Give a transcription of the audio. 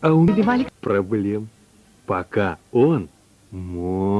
А у меня проблем, пока он мой.